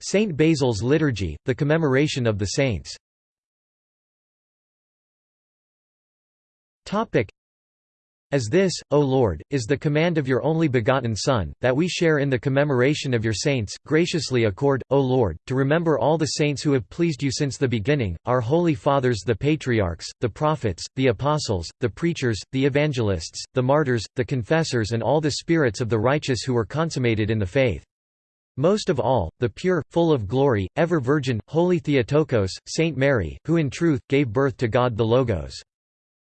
Saint Basil's liturgy, the commemoration of the saints. As this, O Lord, is the command of your only begotten Son, that we share in the commemoration of your saints, graciously accord, O Lord, to remember all the saints who have pleased you since the beginning, our holy fathers the patriarchs, the prophets, the apostles, the preachers, the evangelists, the martyrs, the confessors and all the spirits of the righteous who were consummated in the faith. Most of all, the pure, full of glory, ever Virgin, Holy Theotokos, Saint Mary, who in truth, gave birth to God the Logos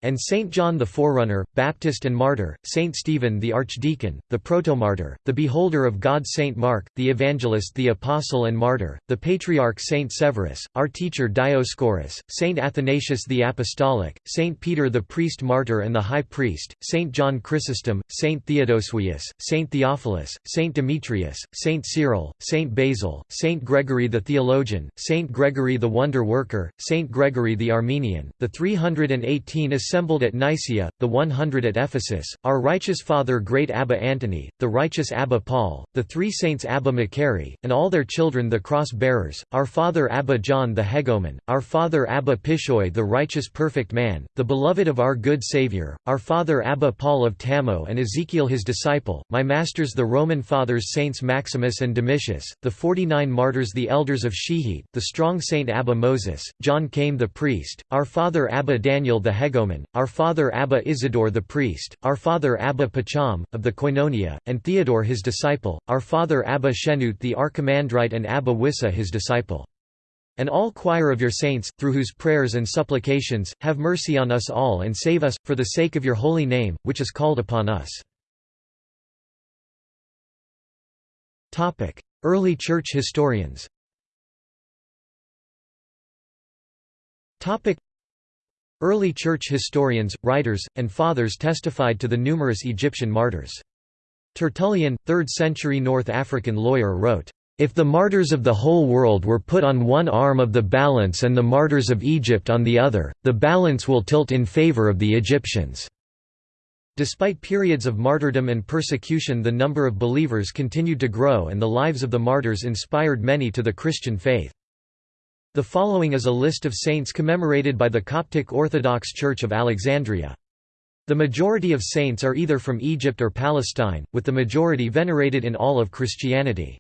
and Saint John the Forerunner, Baptist and Martyr, Saint Stephen the Archdeacon, the Protomartyr, the Beholder of God Saint Mark, the Evangelist the Apostle and Martyr, the Patriarch Saint Severus, our teacher Dioscorus, Saint Athanasius the Apostolic, Saint Peter the Priest Martyr and the High Priest, Saint John Chrysostom, Saint Theodosius, Saint Theophilus, Saint Demetrius, Saint Cyril, Saint Basil, Saint Gregory the Theologian, Saint Gregory the Wonder Worker, Saint Gregory the Armenian, the 318 assembled at Nicaea, the 100 at Ephesus, our righteous father great Abba Antony, the righteous Abba Paul, the three saints Abba Macari, and all their children the cross-bearers, our father Abba John the Hegumen, our father Abba Pishoi the righteous perfect man, the beloved of our good Saviour, our father Abba Paul of Tamo and Ezekiel his disciple, my masters the Roman fathers Saints Maximus and Domitius, the forty-nine martyrs the elders of Shehit, the strong Saint Abba Moses, John came the priest, our father Abba Daniel the Our father Abba Isidore the priest, our father Abba Pacham, of the Koinonia, and Theodore his disciple, our father Abba Shenut the Archimandrite and Abba Wissa his disciple. And all choir of your saints, through whose prayers and supplications, have mercy on us all and save us, for the sake of your holy name, which is called upon us. Early church historians Early church historians, writers, and fathers testified to the numerous Egyptian martyrs. Tertullian, 3rd century North African lawyer wrote, "...if the martyrs of the whole world were put on one arm of the balance and the martyrs of Egypt on the other, the balance will tilt in favor of the Egyptians." Despite periods of martyrdom and persecution the number of believers continued to grow and the lives of the martyrs inspired many to the Christian faith. The following is a list of saints commemorated by the Coptic Orthodox Church of Alexandria. The majority of saints are either from Egypt or Palestine, with the majority venerated in all of Christianity.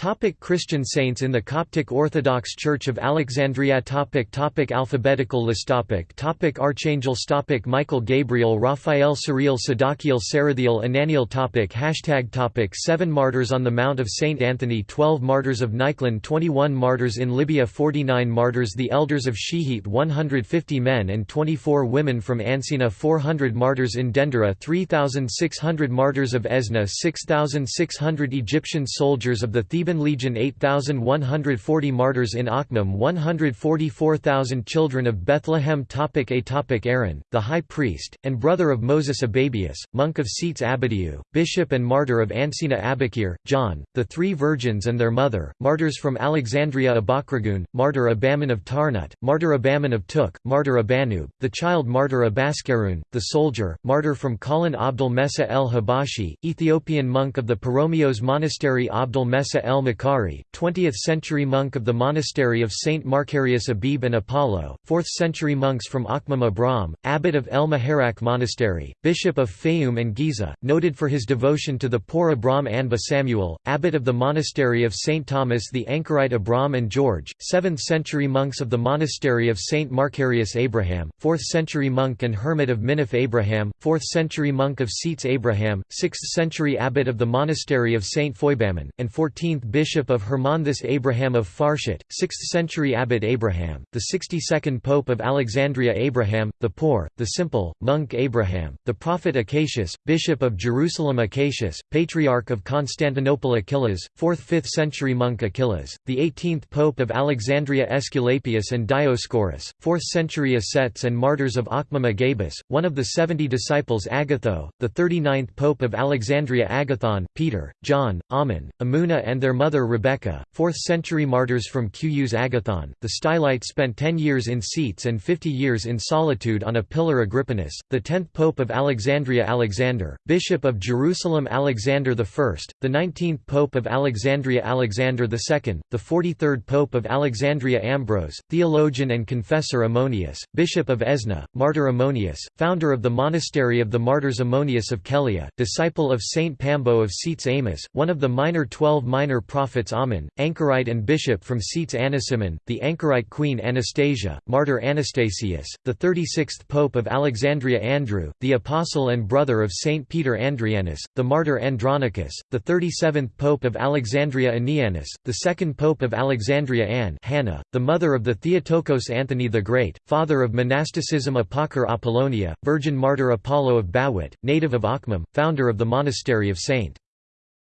Topic Christian saints in the Coptic Orthodox Church of Alexandria topic topic Alphabetical list topic topic Archangels topic Michael Gabriel Raphael Cyril Sadakiel Sarathiel Ananiel topic Hashtag topic 7 Martyrs on the Mount of St. Anthony 12 Martyrs of Nikon 21 Martyrs in Libya 49 Martyrs The Elders of Shehit 150 men and 24 women from Ancina 400 Martyrs in Dendera 3,600 Martyrs of Esna 6,600 Egyptian soldiers of the Theban Legion 8,140 martyrs in Akhmim 144,000 children of Bethlehem topic A topic Aaron, the high priest, and brother of Moses Ababius, monk of Seats Abidiu, bishop and martyr of Ancina Abakir, John, the three virgins and their mother, martyrs from Alexandria Abakragun, martyr Abaman of Tarnut, martyr Abaman of Tuk, martyr Abanub, the child martyr Abaskarun, the soldier, martyr from Kalin Abdul Mesa el Habashi, Ethiopian monk of the Paromios Monastery Abdul Mesa el-Makari, 20th-century monk of the monastery of Saint Macarius Abib and Apollo, 4th-century monks from Akhmim Abram, abbot of El Maharak Monastery, bishop of Fayum and Giza, noted for his devotion to the poor Abram Anba Samuel, abbot of the monastery of Saint Thomas the Anchorite Abram and George, 7th-century monks of the monastery of Saint Macarius Abraham, 4th-century monk and hermit of Minif Abraham, 4th-century monk of Seats Abraham, 6th-century abbot of the monastery of Saint Foibaman, and 14th 14th Bishop of Hermonthis Abraham of Farshit, 6th century Abbot Abraham, the 62nd Pope of Alexandria Abraham, the poor, the simple, monk Abraham, the Prophet Acacius, Bishop of Jerusalem Acacius, Patriarch of Constantinople Achilles, 4th–5th century monk Achilles, the 18th Pope of Alexandria Aesculapius and Dioscorus, 4th century ascets and martyrs of Akhmim Agabus, one of the seventy disciples Agatho, the 39th Pope of Alexandria Agathon, Peter, John, Ammon, Amuna and their their mother Rebecca, 4th-century martyrs from Qus Agathon. The Stylites spent 10 years in seats and 50 years in solitude on a pillar Agrippinus, the 10th Pope of Alexandria Alexander, Bishop of Jerusalem Alexander I, the 19th Pope of Alexandria Alexander II, the 43rd Pope of Alexandria Ambrose, theologian and confessor Ammonius, Bishop of Esna, martyr Ammonius, founder of the monastery of the martyrs Ammonius of Kelia, disciple of Saint Pambo of Seats Amos, one of the minor twelve minor prophets Ammon, anchorite and bishop from Seats Anasimon, the anchorite queen Anastasia, martyr Anastasius, the 36th Pope of Alexandria Andrew, the apostle and brother of Saint Peter Andrianus, the martyr Andronicus, the 37th Pope of Alexandria Anianus, the second Pope of Alexandria Anne Hannah, the mother of the Theotokos Anthony the Great, father of monasticism Apocar Apollonia, virgin martyr Apollo of Bawit, native of Akhmim, founder of the monastery of St.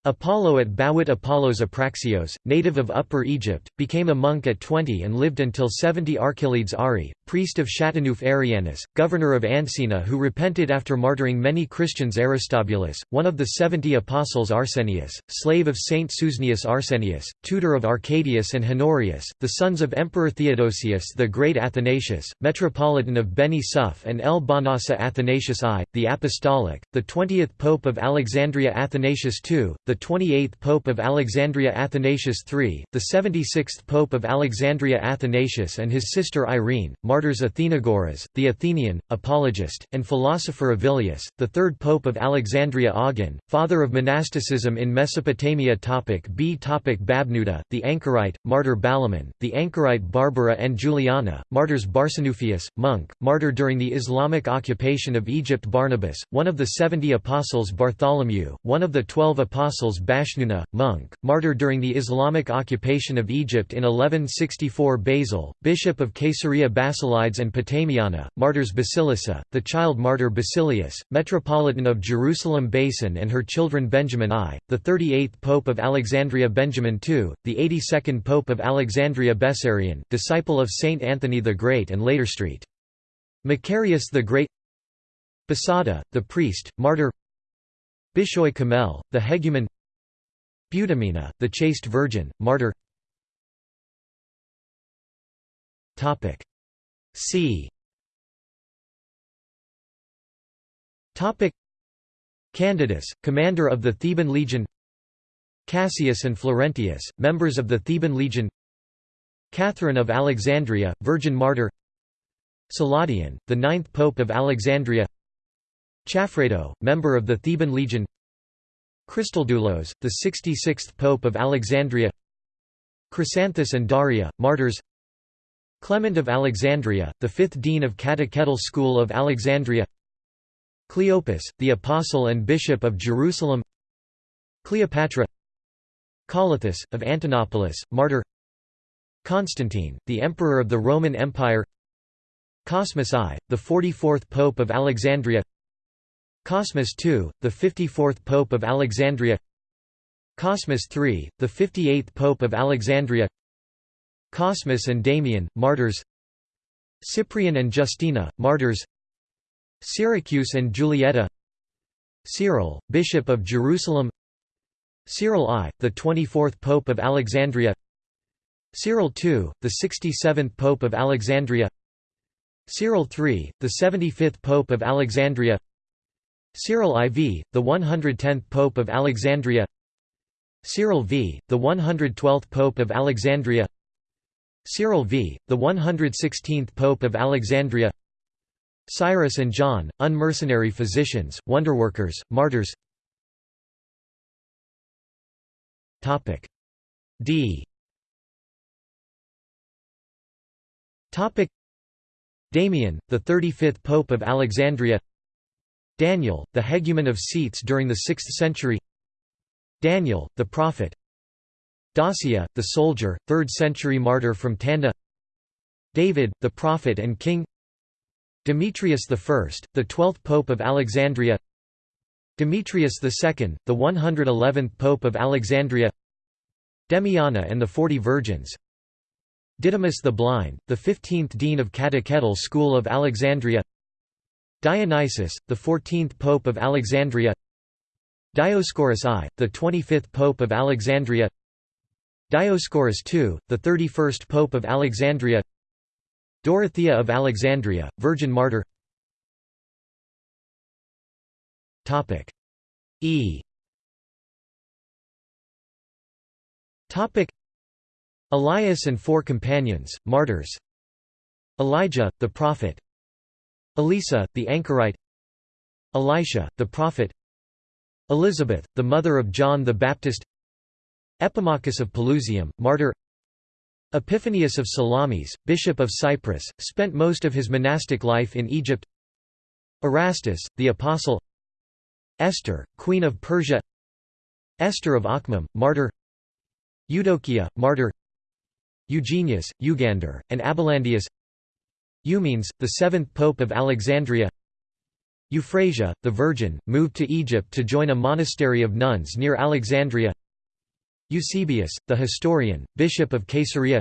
Apollo at Bawit Apollos Apraxios, native of Upper Egypt, became a monk at 20 and lived until 70 Archelides Ari, priest of Chateauneuf Arianus, governor of Ancina who repented after martyring many Christians Aristobulus, one of the seventy apostles Arsenius, slave of Saint Susnius Arsenius, tutor of Arcadius and Honorius, the sons of Emperor Theodosius the Great Athanasius, metropolitan of Beni Suef and El Banasa Athanasius I, the Apostolic, the 20th Pope of Alexandria Athanasius II, the 28th Pope of Alexandria Athanasius III, the 76th Pope of Alexandria Athanasius and his sister Irene, martyrs Athenagoras, the Athenian, apologist, and philosopher Avilius, the third Pope of Alexandria Augin, father of monasticism in Mesopotamia topic B topic Babnuda, the anchorite, martyr Balaman, the anchorite Barbara and Juliana, martyrs Barsanuphius, monk, martyr during the Islamic occupation of Egypt Barnabas, one of the seventy apostles Bartholomew, one of the twelve apostles apostles Bashnuna, monk, martyr during the Islamic occupation of Egypt in 1164 Basil, bishop of Caesarea Basilides and Potamiana, martyrs Basilissa, the child martyr Basilius, metropolitan of Jerusalem Basin and her children Benjamin I, the 38th Pope of Alexandria Benjamin II, the 82nd Pope of Alexandria Bessarion, disciple of Saint Anthony the Great and later St. Macarius the Great Basada, the priest, martyr Bishoy Kamel, the hegumen. Budamina, the chaste virgin, martyr. C. Candidus, commander of the Theban legion. Cassius and Florentius, members of the Theban legion. Catherine of Alexandria, virgin martyr. Celadion, the ninth pope of Alexandria Chafredo, member of the Theban legion. Christodoulos, the 66th Pope of Alexandria. Chrysanthus and Daria, martyrs. Clement of Alexandria, the fifth dean of Catechetical School of Alexandria. Cleopas, the apostle and bishop of Jerusalem. Cleopatra. Colothus, of Antonopolis, martyr. Constantine, the emperor of the Roman Empire. Cosmas I, the 44th Pope of Alexandria Cosmas II, the 54th Pope of Alexandria. Cosmas III, the 58th Pope of Alexandria. Cosmas and Damian, martyrs. Cyprian and Justina, martyrs. Cyriacus and Julietta Cyril, Bishop of Jerusalem. Cyril I, the 24th Pope of Alexandria. Cyril II, the 67th Pope of Alexandria. Cyril III, the 75th Pope of Alexandria Cyril IV, the 110th Pope of Alexandria. Cyril V, the 112th Pope of Alexandria. Cyril V, the 116th Pope of Alexandria. Cyrus and John, unmercenary physicians, wonderworkers, martyrs. D. Damian, the 35th Pope of Alexandria Daniel, the hegumen of Seats during the 6th century. Daniel, the prophet. Dacia, the soldier, 3rd century martyr from Tanda. David, the prophet and king. Demetrius I, the 12th pope of Alexandria. Demetrius II, the 111th pope of Alexandria. Demiana and the Forty Virgins. Didymus the Blind, the 15th dean of Catechetical School of Alexandria Dionysius, the 14th Pope of Alexandria. Dioscorus I, the 25th Pope of Alexandria. Dioscorus II, the 31st Pope of Alexandria. Dorothea of Alexandria, Virgin Martyr. E. Elias and four companions, martyrs. Elijah, the prophet Elisa, the anchorite Elisha, the prophet Elizabeth, the mother of John the Baptist Epimachus of Pelusium, martyr Epiphanius of Salamis, bishop of Cyprus, spent most of his monastic life in Egypt Erastus, the apostle Esther, queen of Persia Esther of Akhmim, martyr Eudokia, martyr Eugenius, Eugander, and Abelandius Eumenes, the seventh pope of Alexandria. Euphrasia, the Virgin, moved to Egypt to join a monastery of nuns near Alexandria. Eusebius, the historian, bishop of Caesarea.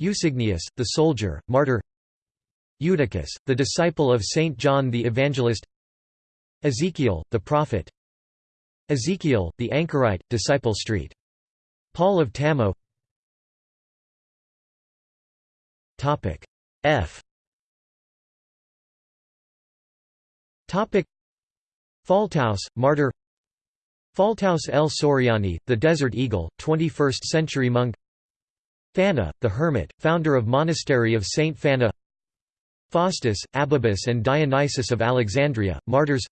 Eusignius, the soldier, martyr. Eutychus, the disciple of Saint John the Evangelist. Ezekiel, the prophet. Ezekiel, the anchorite, disciple street. Paul of Tamo F. Phaltaus, martyr Phaltaus el Soriani, the Desert Eagle, 21st-century monk Fana, the hermit, founder of monastery of Saint Fana Faustus, Ababus and Dionysius of Alexandria, martyrs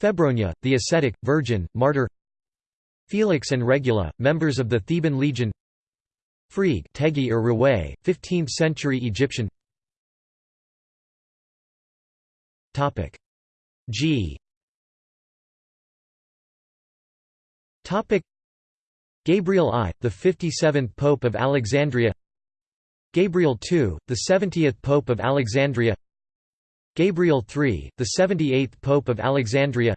Febronia, the ascetic, virgin, martyr Felix and Regula, members of the Theban legion Frigg Tegi or Raway, 15th-century Egyptian. Topic G. Topic Gabriel I, the 57th Pope of Alexandria. Gabriel II, the 70th Pope of Alexandria. Gabriel III, the 78th Pope of Alexandria.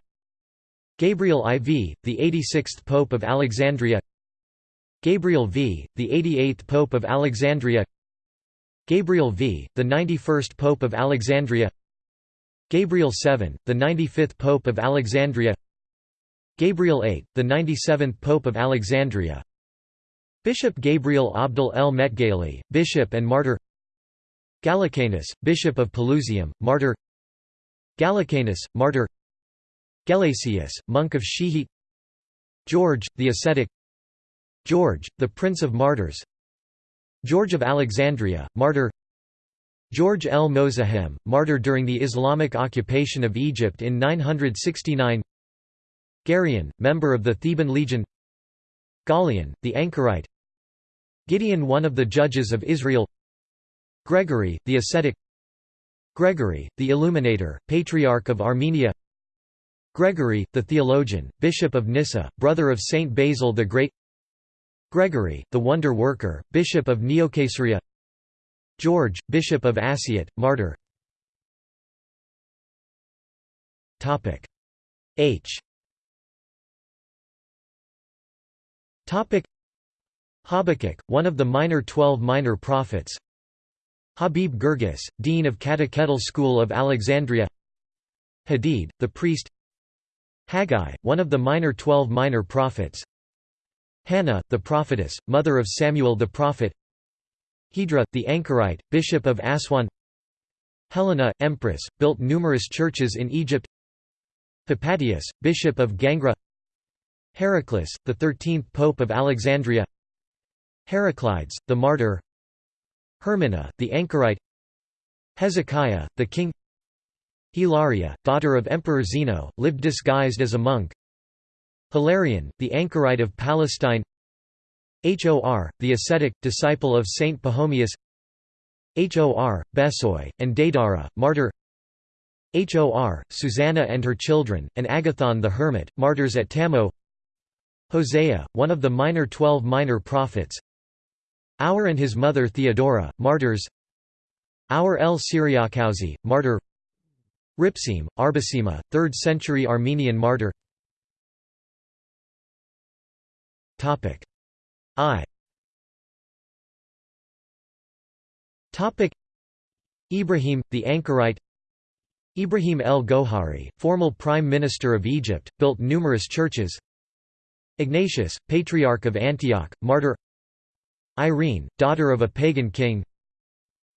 Gabriel IV, the 86th Pope of Alexandria Gabriel V, the 88th Pope of Alexandria. Gabriel V, the 91st Pope of Alexandria. Gabriel VII, the 95th Pope of Alexandria. Gabriel VIII, the 97th Pope of Alexandria. Bishop Gabriel Abdul el Metgali, bishop and martyr. Gallicanus, bishop of Pelusium, martyr. Gallicanus, martyr. Gelasius, monk of Shihit George, the ascetic George, the Prince of Martyrs. George of Alexandria, martyr. George el Mozahem, martyr during the Islamic occupation of Egypt in 969 Garion, member of the Theban legion. Galion, the anchorite. Gideon one of the judges of Israel. Gregory, the ascetic. Gregory, the illuminator, patriarch of Armenia. Gregory, the theologian, bishop of Nyssa, brother of Saint Basil the Great Gregory, the wonder worker, bishop of Neocaesarea George, bishop of Asiut, martyr. H. Habakkuk, one of the minor twelve minor prophets. Habib Gurgis, dean of Catechetical School of Alexandria. Hadid, the priest. Haggai, one of the minor twelve minor prophets Hannah, the prophetess, mother of Samuel the prophet. Hedra, the anchorite, bishop of Aswan. Helena, empress, built numerous churches in Egypt. Hypatius, bishop of Gangra. Heraclius, the thirteenth Pope of Alexandria. Heraclides, the martyr. Hermina, the anchorite. Hezekiah, the king. Hilaria, daughter of Emperor Zeno, lived disguised as a monk Hilarion, the anchorite of Palestine. Hor, the ascetic, disciple of Saint Pachomius Hor, Besoi, and Daidara, martyr. Hor, Susanna and her children, and Agathon the hermit, martyrs at Tamo Hosea, one of the minor twelve minor prophets. Our and his mother Theodora, martyrs. Our el Syriakousi, martyr. Ripsim, Arbasima, 3rd century Armenian martyr I. Topic. Ibrahim, the anchorite. Ibrahim el Gohari, formal prime minister of Egypt, built numerous churches. Ignatius, Patriarch of Antioch, martyr. Irene, daughter of a pagan king.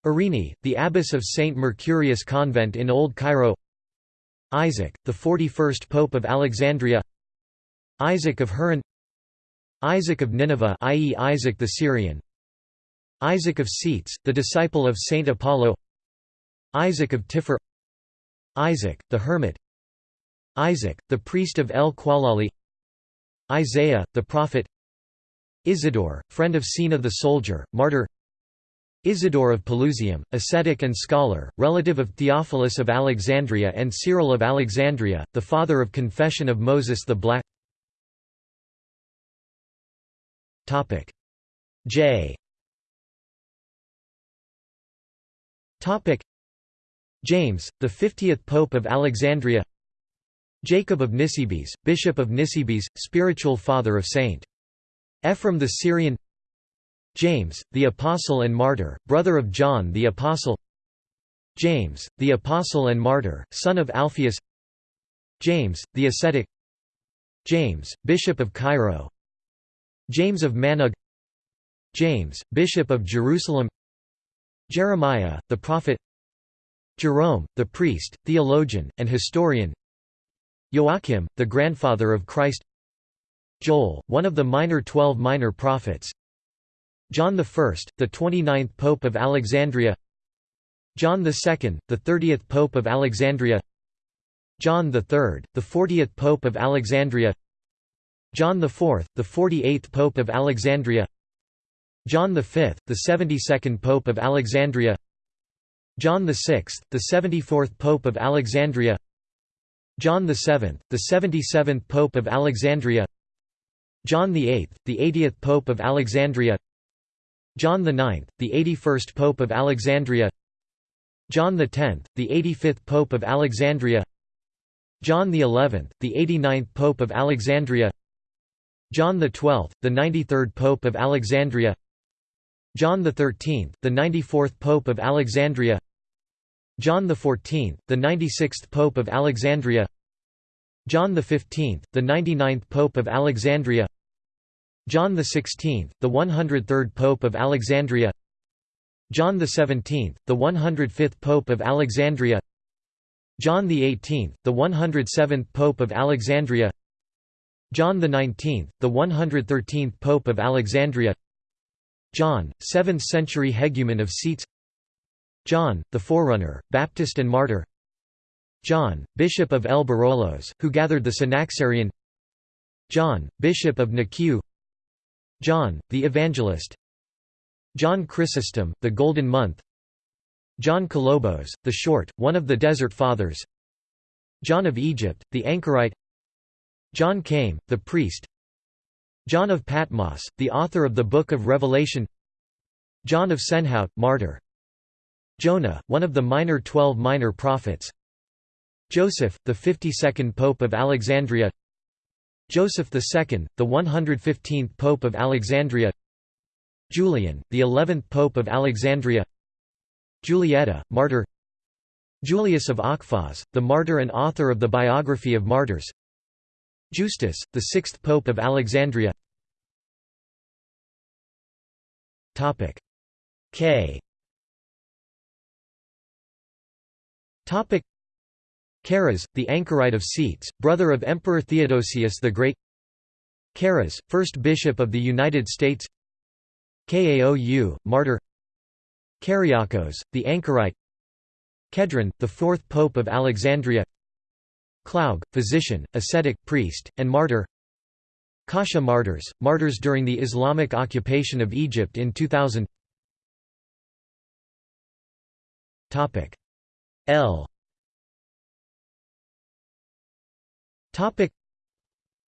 Irene, the abbess of St. Mercurius Convent in Old Cairo. Isaac, the 41st Pope of Alexandria. Isaac of Haran Isaac of Nineveh i.e. Isaac the Syrian. Isaac of Seats, the disciple of Saint Apollo. Isaac of Tiffer Isaac, the hermit. Isaac, the priest of El Qualali. Isaiah, the prophet. Isidore, friend of Sina the soldier, martyr. Isidore of Pelusium, ascetic and scholar, relative of Theophilus of Alexandria and Cyril of Alexandria, the father of Confession of Moses the Black J. Topic. James, the 50th Pope of Alexandria. Jacob of Nisibis, Bishop of Nisibis, spiritual father of St. Ephraim the Syrian. James, the Apostle and Martyr, brother of John the Apostle. James, the Apostle and Martyr, son of Alphaeus. James, the ascetic. James, Bishop of Cairo James of Manug James, Bishop of Jerusalem Jeremiah, the prophet Jerome, the priest, theologian, and historian Joachim, the grandfather of Christ Joel, one of the minor twelve minor prophets John I, the 29th Pope of Alexandria John II, the 30th Pope of Alexandria John III, the 40th Pope of Alexandria John IV, the 48th Pope of Alexandria. John V, the 72nd Pope of Alexandria. John VI, the 74th Pope of Alexandria. John VII, the 77th Pope of Alexandria. John VIII, the 80th Pope of Alexandria. John IX, the 81st Pope of Alexandria. John X, the 85th Pope of Alexandria. John XI, the 89th Pope of Alexandria John XII, the 93rd Pope of Alexandria. John XIII, the 94th Pope of Alexandria. John XIV, the 96th Pope of Alexandria. John XV, the 99th Pope of Alexandria. John XVI, the 103rd Pope of Alexandria. John XVII, the 105th Pope of Alexandria. John XVIII, the 107th Pope of Alexandria John XIX, the 113th Pope of Alexandria. John, 7th century hegumen of Seats. John, the Forerunner, Baptist and Martyr. John, Bishop of El Barolos, who gathered the Synaxarion John, Bishop of Nikiu John, the Evangelist. John Chrysostom, the Golden Month. John Colobos, the Short, one of the Desert Fathers. John of Egypt, the Anchorite John Came, the priest. John of Patmos, the author of the Book of Revelation. John of Senhout, martyr. Jonah, one of the minor twelve minor prophets. Joseph, the 52nd Pope of Alexandria. Joseph II, the 115th Pope of Alexandria. Julian, the 11th Pope of Alexandria. Julietta, martyr. Julius of Akhfaz, the martyr and author of the biography of martyrs Justus, the sixth Pope of Alexandria. K. Topic. Chares, the anchorite of Seats, brother of Emperor Theodosius the Great. Chares, first bishop of the United States. Kaou, martyr. Kyriakos, the anchorite. Kedron, the fourth pope of Alexandria Klaug, physician, ascetic, priest, and martyr. Kasha martyrs, martyrs during the Islamic occupation of Egypt in 2000 L.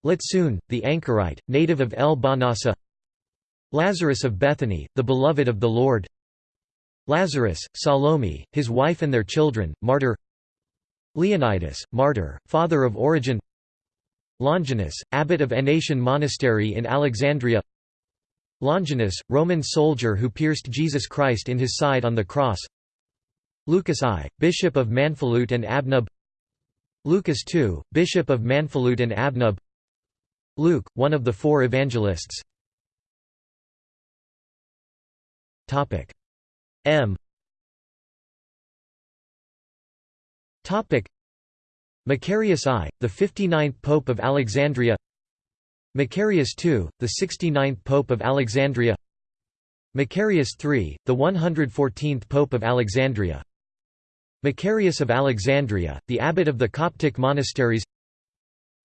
Litsun, the anchorite, native of El Banasa. Lazarus of Bethany, the beloved of the Lord. Lazarus, Salome, his wife and their children, martyr Leonidas, martyr, father of Origen. Longinus, abbot of Aenatian Monastery in Alexandria. Longinus, Roman soldier who pierced Jesus Christ in his side on the cross. Lucas I, Bishop of Manfalut and Abnub. Lucas II, Bishop of Manfalut and Abnub. Luke, one of the four evangelists. M Macarius I, the 59th Pope of Alexandria. Macarius II, the 69th Pope of Alexandria. Macarius III, the 114th Pope of Alexandria. Macarius of Alexandria, the abbot of the Coptic monasteries.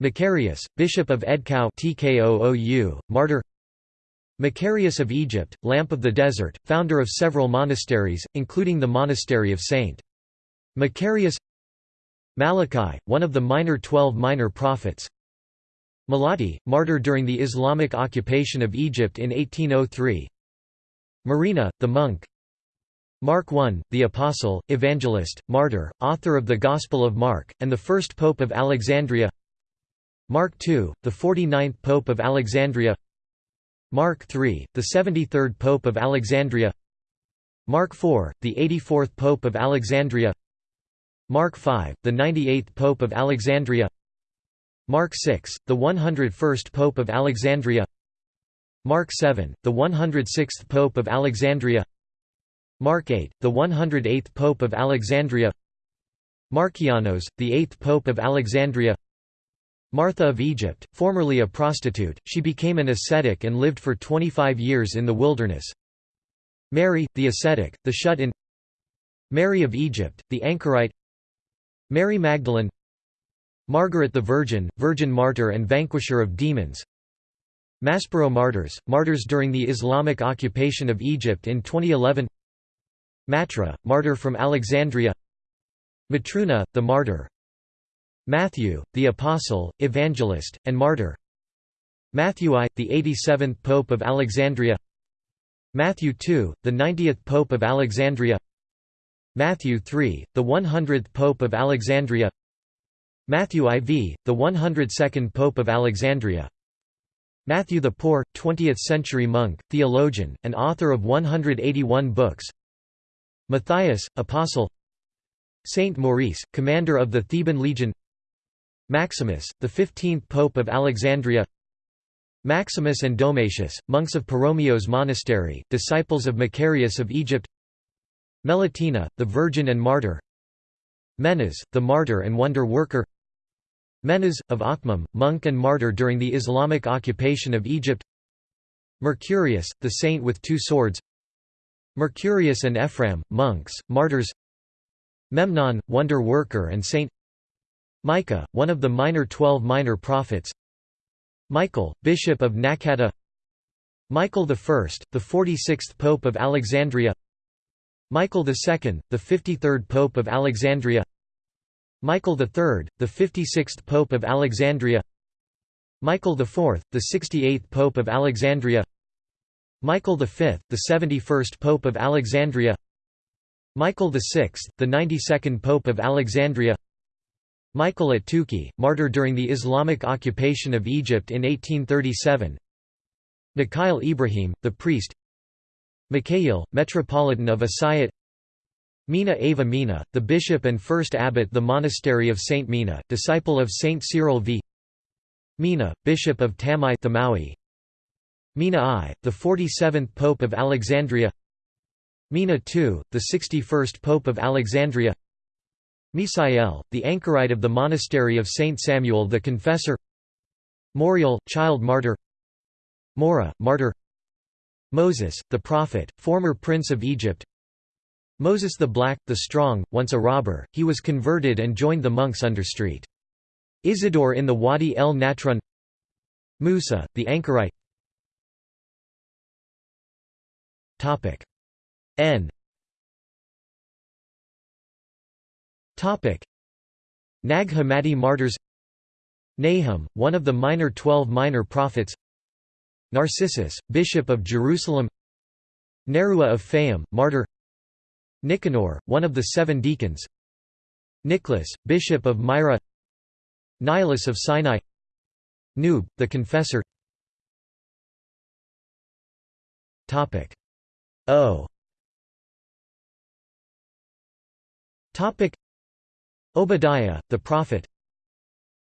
Macarius, bishop of Edkau TKOOU, martyr. Macarius of Egypt, lamp of the desert, founder of several monasteries, including the monastery of St. Macarius Malachi, one of the minor twelve minor prophets. Malati, martyr during the Islamic occupation of Egypt in 1803 Marina, the monk. Mark I, the Apostle, Evangelist, Martyr, author of the Gospel of Mark, and the first Pope of Alexandria. Mark II, the 49th Pope of Alexandria. Mark III, the 73rd Pope of Alexandria. Mark IV, the 84th Pope of Alexandria Mark V, the 98th Pope of Alexandria. Mark VI, the 101st Pope of Alexandria. Mark VII, the 106th Pope of Alexandria. Mark VIII, the 108th Pope of Alexandria. Markianos, the 8th Pope of Alexandria. Martha of Egypt, formerly a prostitute, she became an ascetic and lived for 25 years in the wilderness. Mary, the ascetic, the shut-in. Mary of Egypt, the anchorite Mary Magdalene Margaret the Virgin, Virgin Martyr and Vanquisher of Demons Maspero martyrs, martyrs during the Islamic occupation of Egypt in 2011 Matra, martyr from Alexandria Matruna, the martyr Matthew, the apostle, evangelist, and martyr Matthew I, the 87th Pope of Alexandria Matthew II, the 90th Pope of Alexandria Matthew III, the 100th Pope of Alexandria. Matthew IV, the 102nd Pope of Alexandria. Matthew the Poor, 20th-century monk, theologian, and author of 181 books. Matthias, apostle. Saint Maurice, commander of the Theban legion. Maximus, the 15th Pope of Alexandria. Maximus and Domitius, monks of Peromaios Monastery, disciples of Macarius of Egypt Melitena, the Virgin and Martyr. Menas, the Martyr and Wonder Worker. Menas, of Akhmim, monk and martyr during the Islamic occupation of Egypt. Mercurius, the saint with two swords. Mercurius and Ephraim, monks, martyrs. Memnon, wonder worker and saint. Micah, one of the minor twelve minor prophets. Michael, bishop of Nakata. Michael I, the 46th Pope of Alexandria Michael II, the 53rd Pope of Alexandria. Michael III, the 56th Pope of Alexandria. Michael IV, the 68th Pope of Alexandria. Michael V, the 71st Pope of Alexandria. Michael VI, the 92nd Pope of Alexandria. Michael at Tuki, martyr during the Islamic occupation of Egypt in 1837 Mikhail Ibrahim, the priest Mikhail, Metropolitan of Asayat Mina Ava Mina, the bishop and first abbot the monastery of Saint Mina, disciple of Saint Cyril v. Mina, bishop of Tamai Thamawi. Mina I, the 47th pope of Alexandria Mina II, the 61st pope of Alexandria Misael, the anchorite of the monastery of Saint Samuel the Confessor Moriel, child martyr Mora, martyr Moses, the prophet, former prince of Egypt. Moses the Black, the Strong, once a robber, he was converted and joined the monks under St. Isidore in the Wadi el Natrun Musa, the anchorite. N. Nag Hammadi martyrs. Nahum, one of the minor twelve minor prophets Narcissus, bishop of Jerusalem Nerua of Fayum, martyr Nicanor, one of the seven deacons Nicholas, bishop of Myra Nihilus of Sinai Noob, the confessor O. Obadiah, the prophet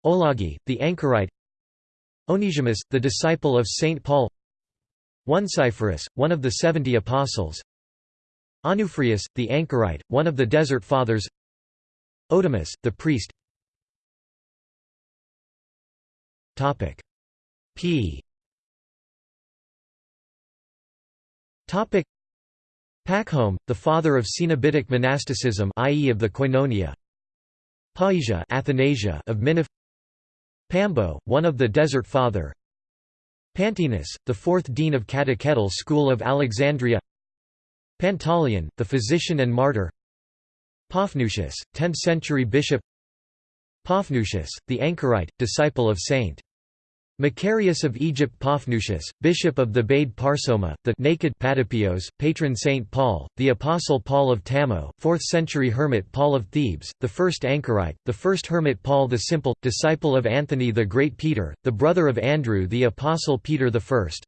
Olagi, the anchorite Onesimus, the disciple of Saint Paul. Onesiphorus, one of the seventy apostles. Onufrius, the anchorite, one of the Desert Fathers. Otimus, the priest. P. Pachome, the father of Cenobitic monasticism i.e. of the Koinonia. Paesia Athanasia of Minif Pambo, one of the Desert Father. Pantaenus, the fourth dean of Catechetical School of Alexandria. Pantaleon, the physician and martyr. Paphnutius, 10th-century bishop. Paphnutius, the anchorite, disciple of St. Macarius of Egypt Paphnutius, bishop of the Bade Parsoma, the naked Patapios, patron Saint Paul, the apostle Paul of Tamo, 4th-century hermit Paul of Thebes, the first anchorite, the first hermit Paul the Simple, disciple of Anthony the Great Peter, the brother of Andrew the apostle Peter I,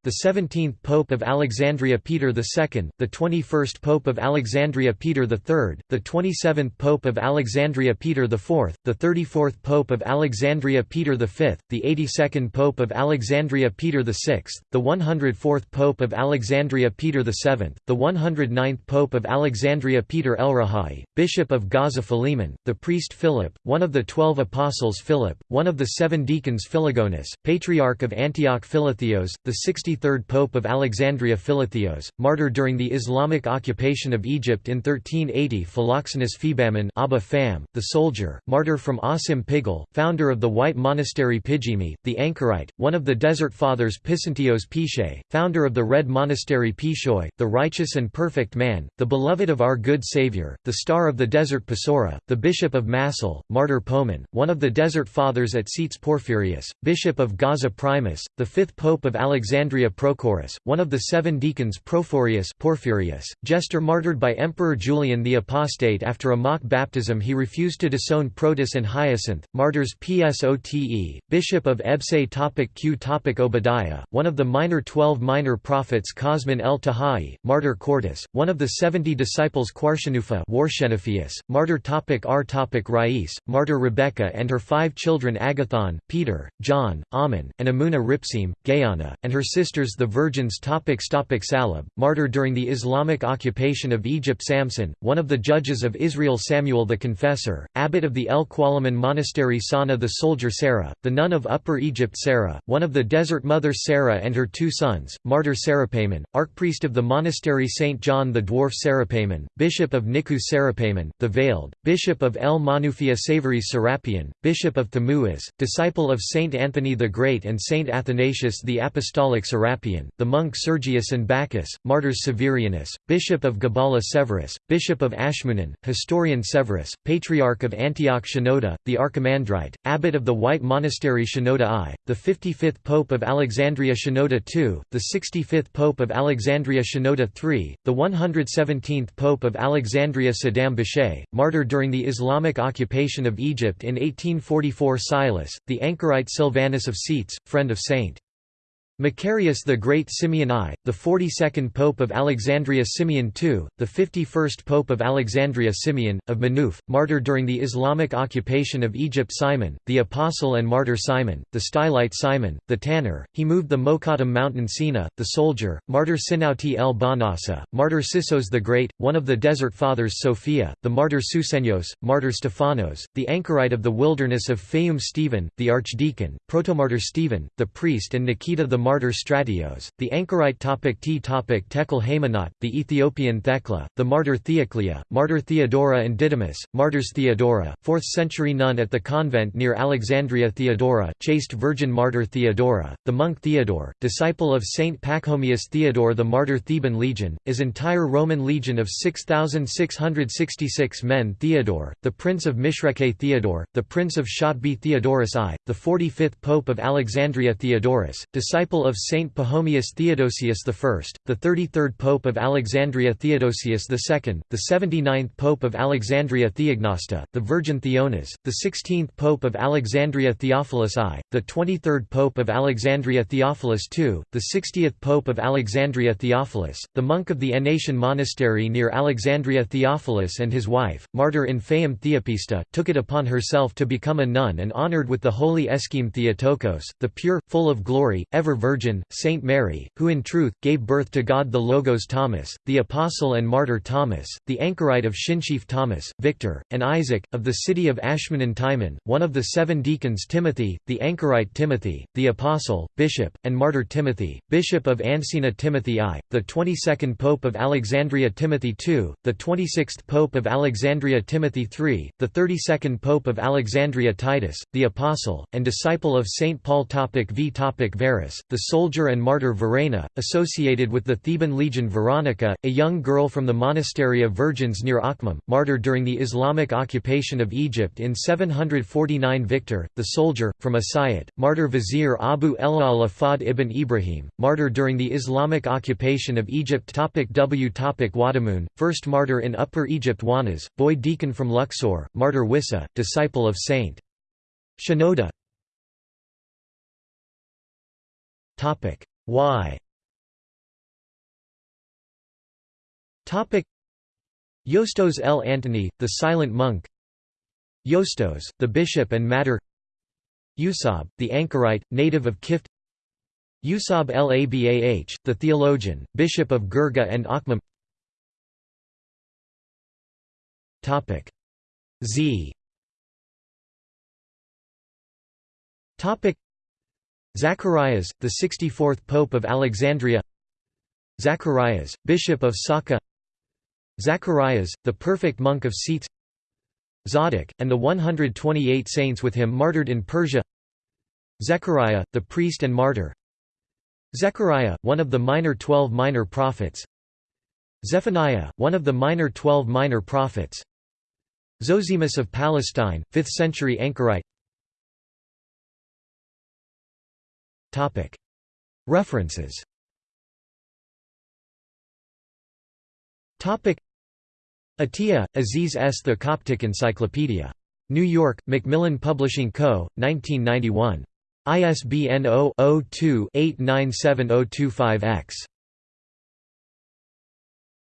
the 17th pope of Alexandria Peter II, the 21st pope of Alexandria Peter III, the 27th pope of Alexandria Peter IV, the 34th pope of Alexandria Peter V, the 82nd pope Pope of Alexandria Peter VI, the 104th Pope of Alexandria Peter VII, the 109th Pope of Alexandria Peter El-Rahai, Bishop of Gaza Philemon, the priest Philip, one of the twelve apostles Philip, one of the seven deacons Philogonus, Patriarch of Antioch Philotheos, the 63rd Pope of Alexandria Philotheos, martyr during the Islamic occupation of Egypt in 1380 Philoxenus Phebammon Abba Pham, the soldier, martyr from Asim Pigal, founder of the White Monastery Pijimi, the anchorite one of the Desert Fathers Pisantios Pishay, founder of the Red Monastery Pishoy, the righteous and perfect man, the beloved of our good Saviour, the star of the desert Pasora, the Bishop of Massil, martyr Poman, one of the Desert Fathers at Seats Porphyrius, Bishop of Gaza Primus, the fifth Pope of Alexandria Prochorus, one of the seven deacons Prophorius Porphyrius, jester martyred by Emperor Julian the Apostate after a mock baptism he refused to disown Protus and Hyacinth, martyrs Psote, Bishop of Ebse Topic Q topic Obadiah, one of the minor twelve minor prophets Cosmin el Tahai, martyr Quartus, one of the seventy disciples Quartianufa martyr topic R topic Rais, martyr Rebecca and her five children Agathon, Peter, John, Ammon, and Amuna Ripsim, Gayana, and her sisters the virgins topic topic Salab, martyr during the Islamic occupation of Egypt Samson, one of the judges of Israel Samuel the Confessor, abbot of the El Qualaman Monastery Sana the soldier Sarah, the nun of Upper Egypt Sarah Sarah, one of the Desert Mother Sarah and her two sons, martyr Serapemen, archpriest of the monastery St. John the Dwarf Serapemen, bishop of Niku Serapemen, the Veiled, bishop of El Manufia Savories Serapion, bishop of Thamuas, disciple of St. Anthony the Great and St. Athanasius the Apostolic Serapion, the monk Sergius and Bacchus, martyrs Severianus, bishop of Gabala Severus, bishop of Ashmunan, historian Severus, patriarch of Antioch Shenouda, the Archimandrite, abbot of the White Monastery Shenouda I, the 55th Pope of Alexandria Shenouda II, the 65th Pope of Alexandria Shenouda III, the 117th Pope of Alexandria Sidhom Bishay, martyr during the Islamic occupation of Egypt in 1844 Silas, the anchorite Silvanus of Seats, friend of St. Macarius the Great Simeon I, the 42nd Pope of Alexandria Simeon II, the 51st Pope of Alexandria Simeon, of Manuf, martyr during the Islamic occupation of Egypt Simon, the Apostle and martyr Simon, the Stylite Simon, the tanner, he moved the Mokattam mountain Sina, the soldier, martyr Sinauti el Banasa, martyr Sissos the Great, one of the Desert Fathers Sophia, the martyr Susenyos, martyr Stephanos, the anchorite of the wilderness of Fayum Stephen, the archdeacon, protomartyr Stephen, the priest and Nikita the martyr Stratios, the anchorite topic T topic Tekle Haymanot, the Ethiopian Thecla, the martyr Theoclia, martyr Theodora and Didymus, martyrs Theodora, 4th century nun at the convent near Alexandria Theodora, chaste virgin martyr Theodora, the monk Theodore, disciple of Saint Pachomius Theodore the martyr Theban legion, is entire Roman legion of 6,666 men Theodore, the prince of Mishreke Theodore, the prince of Shotbi Theodorus I, the 45th pope of Alexandria Theodorus, disciple of Saint Pachomius Theodosius I, the 33rd Pope of Alexandria Theodosius II, the 79th Pope of Alexandria Theognosta, the Virgin Theonas, the 16th Pope of Alexandria Theophilus I, the 23rd Pope of Alexandria Theophilus II, the 60th Pope of Alexandria Theophilus, the monk of the Aenatian monastery near Alexandria Theophilus and his wife, martyr in Fayum Theopista, took it upon herself to become a nun and honored with the holy Escheme Theotokos, the pure, full of glory, ever Virgin, Saint Mary, who in truth, gave birth to God the Logos Thomas, the Apostle and Martyr Thomas, the anchorite of Shinshif Thomas, Victor, and Isaac, of the city of Ashman Timon, one of the seven deacons Timothy, the anchorite Timothy, the Apostle, Bishop, and Martyr Timothy, Bishop of Ancina Timothy I, the 22nd Pope of Alexandria Timothy II, the 26th Pope of Alexandria Timothy III, the 32nd Pope of Alexandria Titus, the Apostle, and disciple of Saint Paul topic v topic Verus, the soldier and martyr Verena, associated with the Theban legion Veronica, a young girl from the monastery of virgins near Akhmim, martyr during the Islamic occupation of Egypt in 749 Victor, the soldier, from Asyut, martyr vizier Abu Elal Afad ibn Ibrahim, martyr during the Islamic occupation of Egypt. Topic W. Topic Wadamun, first martyr in Upper Egypt Wanas, boy deacon from Luxor, martyr Wissa, disciple of Saint Shenouda Topic. Why? Topic. Yostos El-Antony, the silent monk. Yostos, the bishop and matter Usab, the anchorite, native of Kift. Usab Labah, the theologian, bishop of Girga and Akhmim Topic. Z. Topic Zacharias, the 64th Pope of Alexandria. Zacharias, Bishop of Sakha. Zacharias, the perfect monk of Scetis Zadok, and the 128 saints with him martyred in Persia. Zechariah, the priest and martyr. Zechariah, one of the minor twelve minor prophets. Zephaniah, one of the minor twelve minor prophets. Zosimus of Palestine, 5th century anchorite References Atiya, Aziz S. The Coptic Encyclopedia. New York, Macmillan Publishing Co., 1991. ISBN 0-02-897025-X.